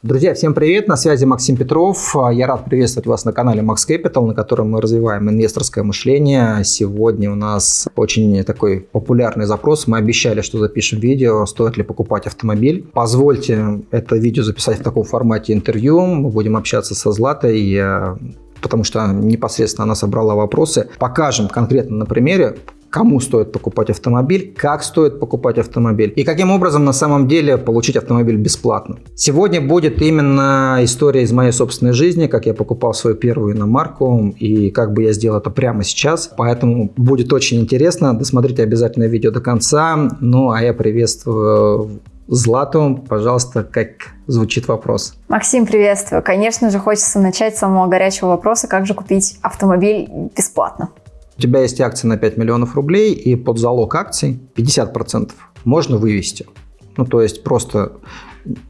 Друзья, всем привет! На связи Максим Петров. Я рад приветствовать вас на канале Max Capital, на котором мы развиваем инвесторское мышление. Сегодня у нас очень такой популярный запрос. Мы обещали, что запишем видео, стоит ли покупать автомобиль. Позвольте это видео записать в таком формате интервью. Мы будем общаться со Златой, потому что непосредственно она собрала вопросы. Покажем конкретно на примере, кому стоит покупать автомобиль, как стоит покупать автомобиль и каким образом на самом деле получить автомобиль бесплатно. Сегодня будет именно история из моей собственной жизни, как я покупал свою первую иномарку и как бы я сделал это прямо сейчас. Поэтому будет очень интересно. Досмотрите обязательно видео до конца. Ну а я приветствую Злату, пожалуйста, как звучит вопрос? Максим, приветствую. Конечно же, хочется начать с самого горячего вопроса, как же купить автомобиль бесплатно. У тебя есть акции на 5 миллионов рублей, и под залог акций 50% можно вывести. Ну, то есть просто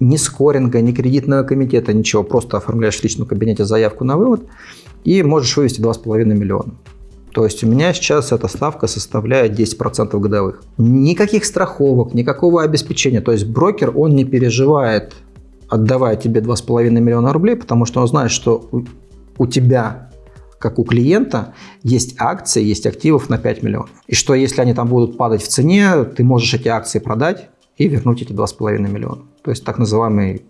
ни скоринга, ни кредитного комитета, ничего. Просто оформляешь в личном кабинете заявку на вывод и можешь вывести 2,5 миллиона. То есть у меня сейчас эта ставка составляет 10% годовых. Никаких страховок, никакого обеспечения. То есть брокер, он не переживает, отдавая тебе 2,5 миллиона рублей, потому что он знает, что у тебя как у клиента, есть акции, есть активов на 5 миллионов. И что если они там будут падать в цене, ты можешь эти акции продать и вернуть эти 2,5 миллиона. То есть так называемый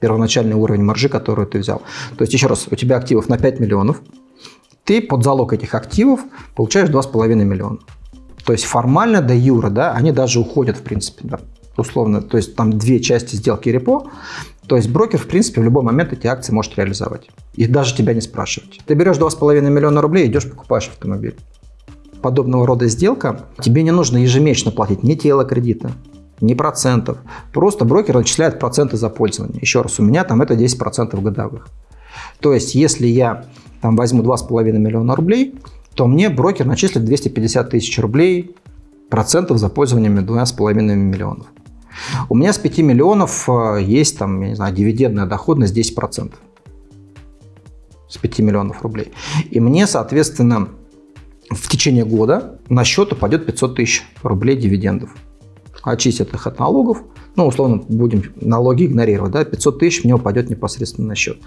первоначальный уровень маржи, который ты взял. То есть еще раз, у тебя активов на 5 миллионов, ты под залог этих активов получаешь 2,5 миллиона. То есть формально до юра, да, они даже уходят в принципе, да, условно, то есть там две части сделки репо, то есть брокер, в принципе, в любой момент эти акции может реализовать. И даже тебя не спрашивать. Ты берешь 2,5 миллиона рублей, идешь покупаешь автомобиль. Подобного рода сделка, тебе не нужно ежемесячно платить ни тело кредита, ни процентов. Просто брокер начисляет проценты за пользование. Еще раз, у меня там это 10% годовых. То есть, если я там возьму 2,5 миллиона рублей, то мне брокер начислит 250 тысяч рублей процентов за пользованием 2,5 миллионов. У меня с 5 миллионов э, есть там, я не знаю, дивидендная доходность 10%. С 5 миллионов рублей. И мне, соответственно, в течение года на счет упадет 500 тысяч рублей дивидендов. Очистят их от налогов. Ну, условно, будем налоги игнорировать. Да? 500 тысяч мне упадет непосредственно на счет.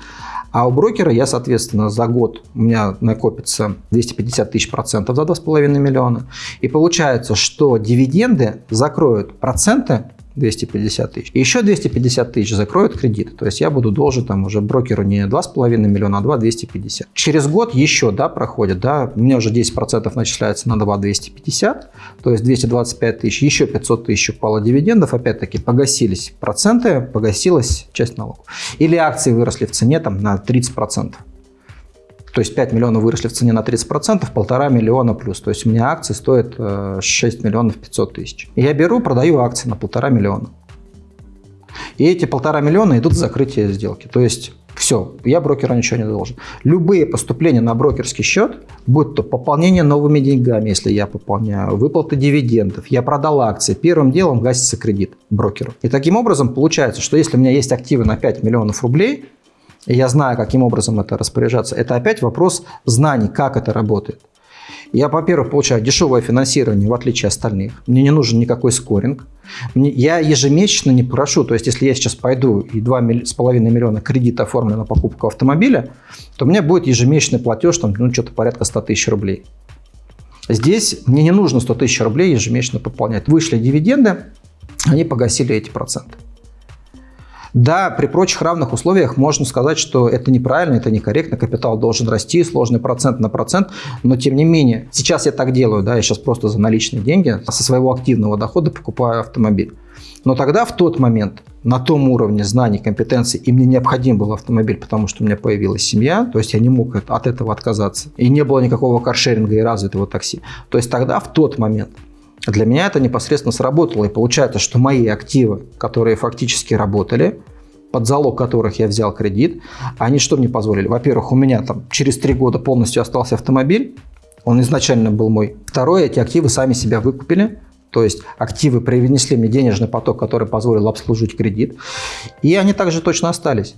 А у брокера я, соответственно, за год у меня накопится 250 тысяч процентов за 2,5 миллиона. И получается, что дивиденды закроют проценты 250 тысяч. И еще 250 тысяч закроют кредит. То есть я буду должен там уже брокеру не 2,5 миллиона, а 2 250. Через год еще, да, проходит, да, у меня уже 10% начисляется на 2 250, то есть 225 тысяч, еще 500 тысяч упало дивидендов, опять-таки погасились проценты, погасилась часть налогов. Или акции выросли в цене там на 30%. То есть 5 миллионов выросли в цене на 30%, полтора миллиона плюс. То есть у меня акции стоят 6 э, миллионов 500 тысяч. я беру, продаю акции на полтора миллиона. И эти полтора миллиона идут в закрытие сделки. То есть все, я брокеру ничего не должен. Любые поступления на брокерский счет, будь то пополнение новыми деньгами, если я пополняю, выплаты дивидендов, я продал акции, первым делом гасится кредит брокеру. И таким образом получается, что если у меня есть активы на 5 миллионов рублей, и я знаю, каким образом это распоряжаться. Это опять вопрос знаний, как это работает. Я, во-первых, получаю дешевое финансирование, в отличие от остальных. Мне не нужен никакой скоринг. Мне, я ежемесячно не прошу, то есть если я сейчас пойду и 2,5 миллиона кредита оформлю на покупку автомобиля, то у меня будет ежемесячный платеж, там, ну, что-то порядка 100 тысяч рублей. Здесь мне не нужно 100 тысяч рублей ежемесячно пополнять. Вышли дивиденды, они погасили эти проценты. Да, при прочих равных условиях можно сказать, что это неправильно, это некорректно, капитал должен расти, сложный процент на процент, но тем не менее, сейчас я так делаю, да, я сейчас просто за наличные деньги со своего активного дохода покупаю автомобиль. Но тогда, в тот момент, на том уровне знаний, компетенций, и мне необходим был автомобиль, потому что у меня появилась семья, то есть я не мог от этого отказаться. И не было никакого каршеринга и развитого такси. То есть тогда, в тот момент, для меня это непосредственно сработало. И получается, что мои активы, которые фактически работали, под залог которых я взял кредит, они что мне позволили? Во-первых, у меня там через три года полностью остался автомобиль, он изначально был мой. Второе, эти активы сами себя выкупили, то есть активы принесли мне денежный поток, который позволил обслужить кредит, и они также точно остались.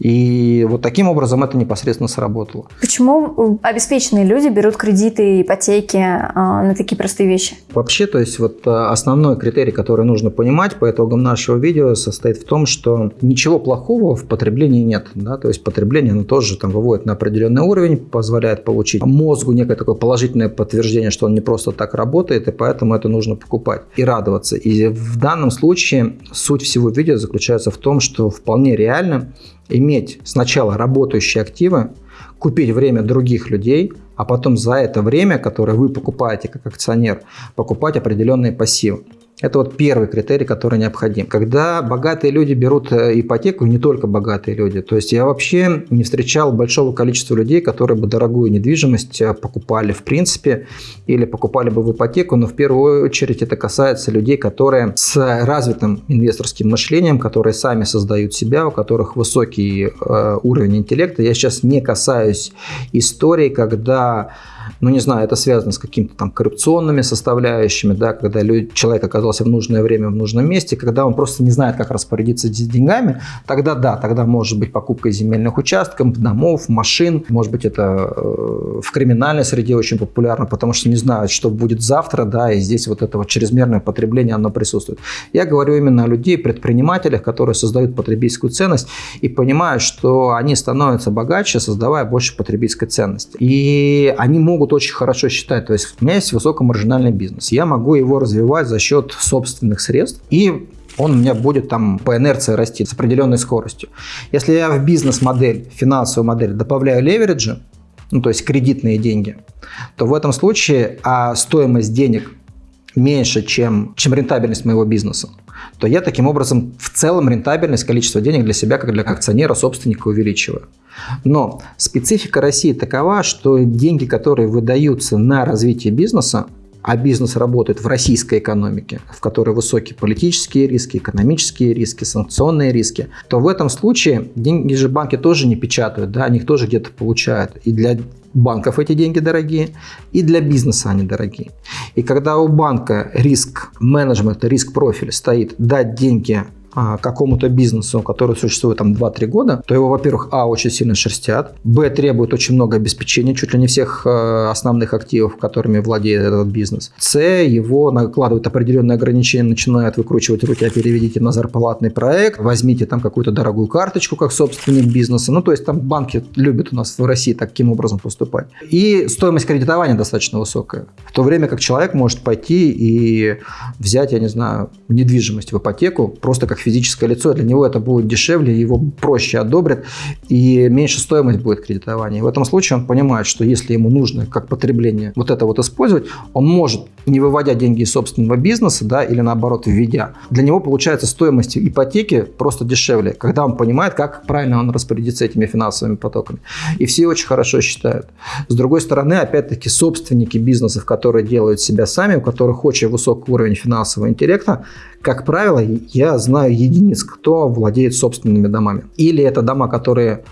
И И вот таким образом это непосредственно сработало. Почему обеспеченные люди берут кредиты, ипотеки э, на такие простые вещи? Вообще, то есть вот э, основной критерий, который нужно понимать по итогам нашего видео, состоит в том, что ничего плохого в потреблении нет. Да? То есть потребление оно тоже там, выводит на определенный уровень, позволяет получить мозгу некое такое положительное подтверждение, что он не просто так работает, и поэтому это нужно покупать и радоваться. И в данном случае суть всего видео заключается в том, что вполне реально иметь сначала работающие активы, купить время других людей, а потом за это время, которое вы покупаете как акционер, покупать определенные пассивы. Это вот первый критерий, который необходим. Когда богатые люди берут э, ипотеку, не только богатые люди, то есть я вообще не встречал большого количества людей, которые бы дорогую недвижимость э, покупали в принципе или покупали бы в ипотеку, но в первую очередь это касается людей, которые с развитым инвесторским мышлением, которые сами создают себя, у которых высокий э, уровень интеллекта. Я сейчас не касаюсь истории, когда ну, не знаю, это связано с какими-то там коррупционными составляющими, да, когда люди, человек оказался в нужное время в нужном месте, когда он просто не знает, как распорядиться деньгами, тогда да, тогда может быть покупка земельных участков, домов, машин, может быть, это э, в криминальной среде очень популярно, потому что не знают, что будет завтра, да, и здесь вот это вот чрезмерное потребление, оно присутствует. Я говорю именно о людей, предпринимателях, которые создают потребительскую ценность и понимают, что они становятся богаче, создавая больше потребительской ценности. И они могут могут очень хорошо считать. То есть у меня есть высокомаржинальный бизнес. Я могу его развивать за счет собственных средств. И он у меня будет там по инерции расти с определенной скоростью. Если я в бизнес-модель, финансовую модель добавляю левериджи, ну, то есть кредитные деньги, то в этом случае а стоимость денег меньше, чем, чем рентабельность моего бизнеса, то я таким образом в целом рентабельность, количество денег для себя, как для акционера, собственника увеличиваю. Но специфика России такова, что деньги, которые выдаются на развитие бизнеса, а бизнес работает в российской экономике, в которой высокие политические риски, экономические риски, санкционные риски, то в этом случае деньги же банки тоже не печатают, да, они их тоже где-то получают. И для банков эти деньги дорогие, и для бизнеса они дорогие. И когда у банка риск менеджмента, риск профиль стоит дать деньги а, какому-то бизнесу, который существует там 2-3 года, то его, во-первых, а, очень сильно шерстят, б, требует очень много обеспечения, чуть ли не всех э, основных активов, которыми владеет этот бизнес, с, его накладывают определенные ограничения, начинают выкручивать руки, а переведите на зарплатный проект, возьмите там какую-то дорогую карточку как собственник бизнеса, ну то есть там банки любят у нас в России таким образом поступать. И стоимость кредитования достаточно высокая, в то время как человек может пойти и взять, я не знаю, недвижимость в ипотеку просто как физическое лицо, для него это будет дешевле, его проще одобрят и меньше стоимость будет кредитования. В этом случае он понимает, что если ему нужно как потребление вот это вот использовать, он может, не выводя деньги из собственного бизнеса, да, или наоборот введя, для него получается стоимость ипотеки просто дешевле, когда он понимает, как правильно он распорядится этими финансовыми потоками. И все очень хорошо считают. С другой стороны, опять-таки, собственники бизнесов, которые делают себя сами, у которых очень высокий уровень финансового интеллекта, как правило, я знаю единиц, кто владеет собственными домами. Или это дома, которые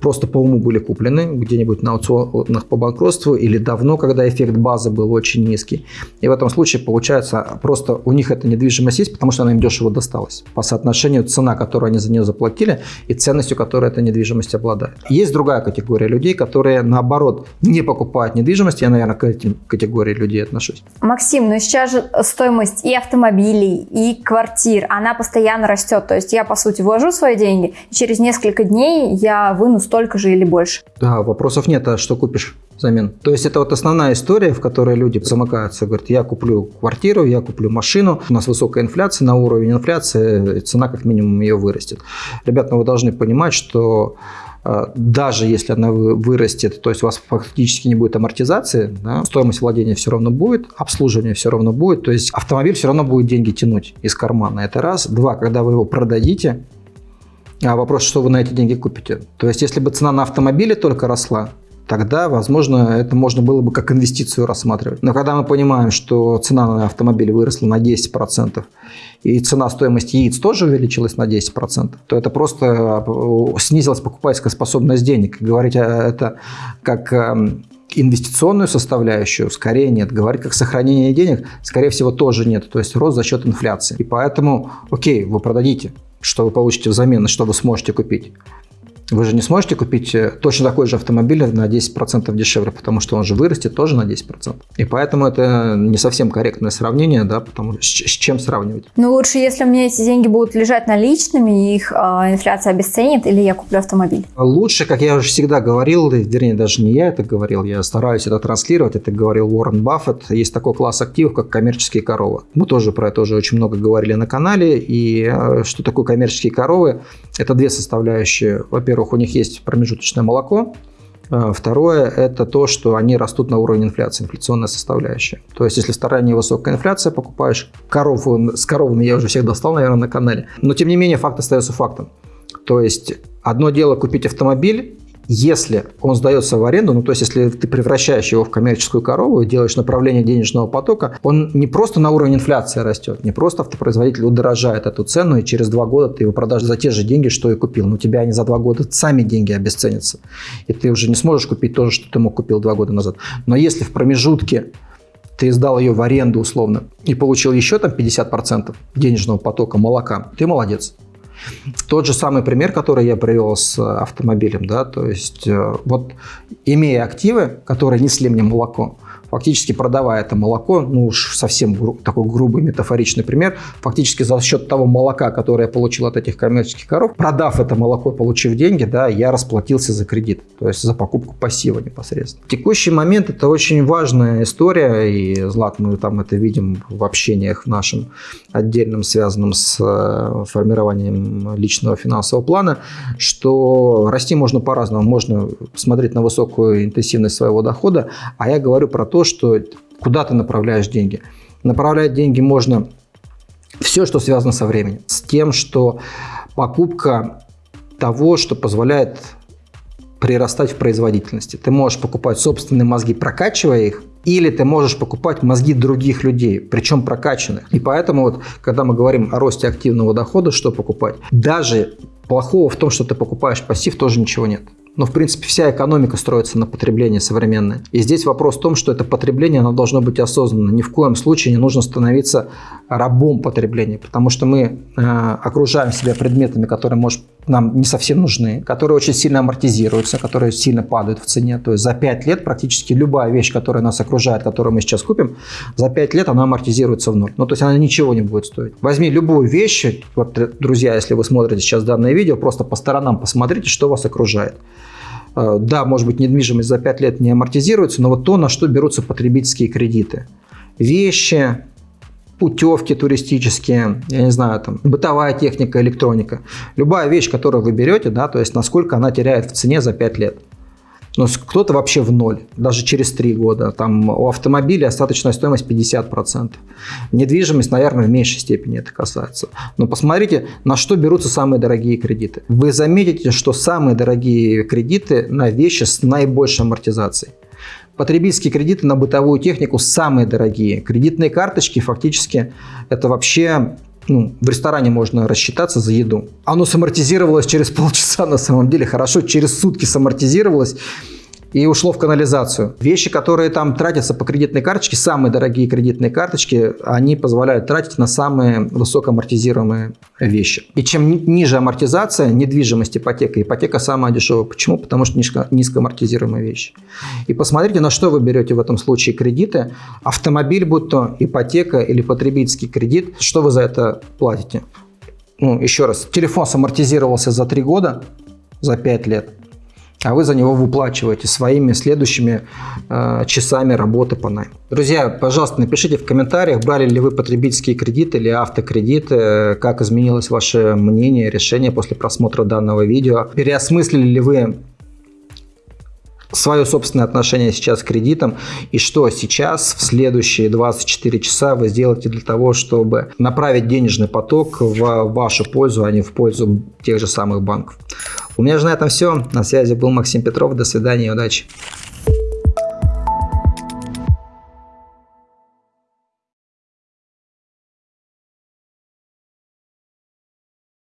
просто по уму были куплены где-нибудь на аукционах по банкротству или давно, когда эффект базы был очень низкий. И в этом случае получается просто у них эта недвижимость есть, потому что она им дешево досталась. По соотношению цена, которую они за нее заплатили, и ценностью, которой эта недвижимость обладает. Есть другая категория людей, которые наоборот не покупают недвижимость. Я, наверное, к этим категории людей отношусь. Максим, ну сейчас же стоимость и автомобилей, и квартир, она постоянно растет. То есть я, по сути, вложу свои деньги, и через несколько дней я выну столько же или больше. Да, вопросов нет, а что купишь взамен? То есть это вот основная история, в которой люди замыкаются, говорят, я куплю квартиру, я куплю машину, у нас высокая инфляция, на уровень инфляции цена как минимум ее вырастет. Ребята, ну вы должны понимать, что а, даже если она вырастет, то есть у вас фактически не будет амортизации, да, стоимость владения все равно будет, обслуживание все равно будет, то есть автомобиль все равно будет деньги тянуть из кармана. Это раз. Два, когда вы его продадите, а вопрос, что вы на эти деньги купите. То есть, если бы цена на автомобили только росла, тогда, возможно, это можно было бы как инвестицию рассматривать. Но когда мы понимаем, что цена на автомобиль выросла на 10%, и цена стоимости яиц тоже увеличилась на 10%, то это просто э, снизилась покупательская способность денег. Говорить это как эм, инвестиционную составляющую скорее нет. Говорить как сохранение денег, скорее всего, тоже нет. То есть рост за счет инфляции. И поэтому, окей, вы продадите, что вы получите взамен, что вы сможете купить. Вы же не сможете купить э, точно такой же автомобиль на 10% дешевле, потому что он же вырастет тоже на 10%. И поэтому это не совсем корректное сравнение, да, потому с, с чем сравнивать. Ну, лучше, если у меня эти деньги будут лежать наличными, и их э, инфляция обесценит, или я куплю автомобиль? Лучше, как я уже всегда говорил, вернее, даже не я это говорил, я стараюсь это транслировать, это говорил Уоррен Баффет, есть такой класс активов, как коммерческие коровы. Мы тоже про это уже очень много говорили на канале, и э, что такое коммерческие коровы? Это две составляющие. Во-первых, во-первых, у них есть промежуточное молоко, а, Второе – это то, что они растут на уровне инфляции, инфляционная составляющая. То есть, если в стороне высокая инфляция, покупаешь корову, с коровами я уже всех достал, наверное, на канале. Но, тем не менее, факт остается фактом. То есть, одно дело купить автомобиль, если он сдается в аренду, ну то есть если ты превращаешь его в коммерческую корову и делаешь направление денежного потока, он не просто на уровне инфляции растет, не просто автопроизводитель удорожает эту цену, и через два года ты его продашь за те же деньги, что и купил. Но у тебя они за два года сами деньги обесценятся. И ты уже не сможешь купить то же, что ты мог купил два года назад. Но если в промежутке ты сдал ее в аренду условно и получил еще там 50% денежного потока молока, ты молодец. Тот же самый пример, который я привел с автомобилем, да, то есть э, вот имея активы, которые несли мне молоко, фактически продавая это молоко, ну уж совсем такой грубый метафоричный пример, фактически за счет того молока, которое я получил от этих коммерческих коров, продав это молоко, получив деньги, да, я расплатился за кредит, то есть за покупку пассива непосредственно. В текущий момент это очень важная история, и, Злат, мы там это видим в общениях нашим отдельным, связанным с э, формированием личного финансового плана, что расти можно по-разному. Можно смотреть на высокую интенсивность своего дохода, а я говорю про то, что куда ты направляешь деньги. Направлять деньги можно все, что связано со временем. С тем, что покупка того, что позволяет прирастать в производительности. Ты можешь покупать собственные мозги, прокачивая их, или ты можешь покупать мозги других людей, причем прокачанных. И поэтому вот, когда мы говорим о росте активного дохода, что покупать, даже плохого в том, что ты покупаешь пассив, тоже ничего нет. Но, в принципе, вся экономика строится на потреблении современное. И здесь вопрос в том, что это потребление, оно должно быть осознанно. Ни в коем случае не нужно становиться рабом потребления, потому что мы э, окружаем себя предметами, которые, может, нам не совсем нужны, которые очень сильно амортизируются, которые сильно падают в цене. То есть за 5 лет практически любая вещь, которая нас окружает, которую мы сейчас купим, за 5 лет она амортизируется в ноль. Ну, то есть она ничего не будет стоить. Возьми любую вещь, вот, друзья, если вы смотрите сейчас данное видео, просто по сторонам посмотрите, что вас окружает. Э, да, может быть, недвижимость за 5 лет не амортизируется, но вот то, на что берутся потребительские кредиты. Вещи, путевки туристические, я не знаю, там, бытовая техника, электроника. Любая вещь, которую вы берете, да, то есть насколько она теряет в цене за 5 лет но кто-то вообще в ноль, даже через три года. Там у автомобиля остаточная стоимость 50%. Недвижимость, наверное, в меньшей степени это касается. Но посмотрите, на что берутся самые дорогие кредиты. Вы заметите, что самые дорогие кредиты на вещи с наибольшей амортизацией. Потребительские кредиты на бытовую технику самые дорогие. Кредитные карточки фактически это вообще ну, в ресторане можно рассчитаться за еду. Оно самортизировалось через полчаса на самом деле, хорошо, через сутки самортизировалось и ушло в канализацию. Вещи, которые там тратятся по кредитной карточке, самые дорогие кредитные карточки, они позволяют тратить на самые высокоамортизируемые вещи. И чем ниже амортизация, недвижимость, ипотека, ипотека самая дешевая. Почему? Потому что низко, низкоамортизируемые вещи. И посмотрите, на что вы берете в этом случае кредиты. Автомобиль, будь то ипотека или потребительский кредит, что вы за это платите? Ну, еще раз, телефон самортизировался за 3 года, за 5 лет а вы за него выплачиваете своими следующими э, часами работы по найму. Друзья, пожалуйста, напишите в комментариях, брали ли вы потребительские кредиты или автокредиты, как изменилось ваше мнение, решение после просмотра данного видео, переосмыслили ли вы свое собственное отношение сейчас к кредитам и что сейчас в следующие 24 часа вы сделаете для того, чтобы направить денежный поток в вашу пользу, а не в пользу тех же самых банков. У меня же на этом все. На связи был Максим Петров. До свидания и удачи.